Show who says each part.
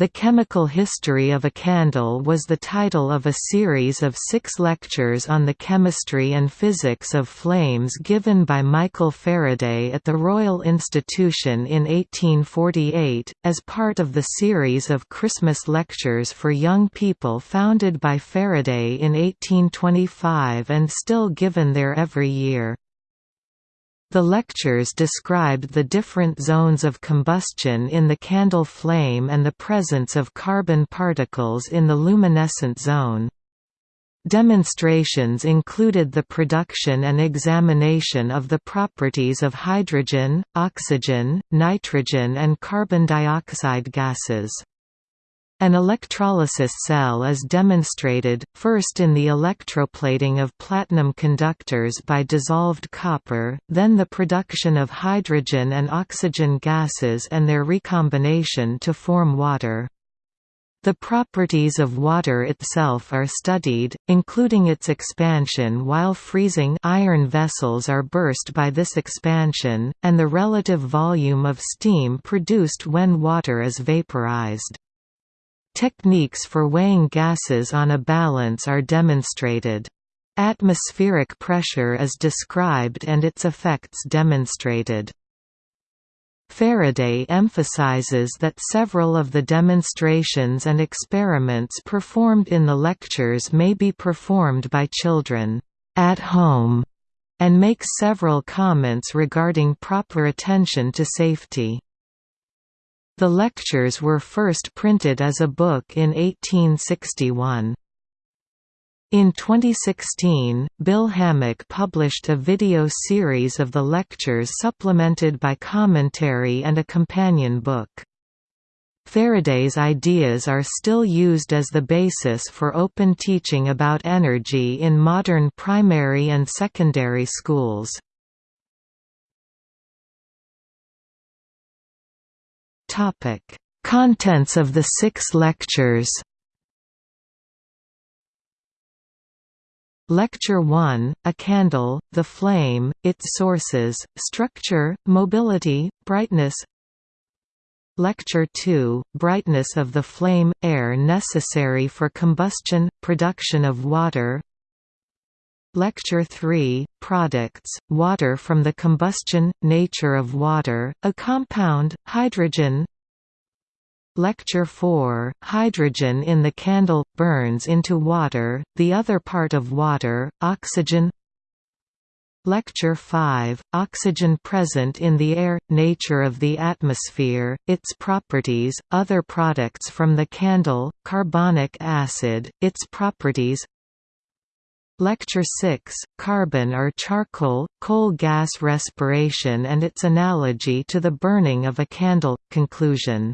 Speaker 1: The Chemical History of a Candle was the title of a series of six lectures on the chemistry and physics of flames given by Michael Faraday at the Royal Institution in 1848, as part of the series of Christmas lectures for young people founded by Faraday in 1825 and still given there every year. The lectures described the different zones of combustion in the candle flame and the presence of carbon particles in the luminescent zone. Demonstrations included the production and examination of the properties of hydrogen, oxygen, nitrogen and carbon dioxide gases. An electrolysis cell is demonstrated, first in the electroplating of platinum conductors by dissolved copper, then the production of hydrogen and oxygen gases and their recombination to form water. The properties of water itself are studied, including its expansion while freezing iron vessels are burst by this expansion, and the relative volume of steam produced when water is vaporized. Techniques for weighing gases on a balance are demonstrated. Atmospheric pressure is described and its effects demonstrated. Faraday emphasizes that several of the demonstrations and experiments performed in the lectures may be performed by children at home, and makes several comments regarding proper attention to safety. The lectures were first printed as a book in 1861. In 2016, Bill Hammack published a video series of the lectures supplemented by commentary and a companion book. Faraday's ideas are still used as the basis for open teaching about energy in modern primary and secondary schools. Topic: Contents of the six lectures. Lecture 1, A Candle, The Flame, Its Sources, Structure, Mobility, Brightness Lecture 2, Brightness of the Flame – Air necessary for combustion, production of water Lecture 3, Products, Water from the Combustion, Nature of Water, a Compound, Hydrogen. Lecture 4, Hydrogen in the candle, burns into water, the other part of water, oxygen. Lecture 5, Oxygen present in the air, nature of the atmosphere, its properties, other products from the candle, carbonic acid, its properties Lecture 6, Carbon or Charcoal, Coal Gas Respiration and its Analogy to the Burning of a Candle. Conclusion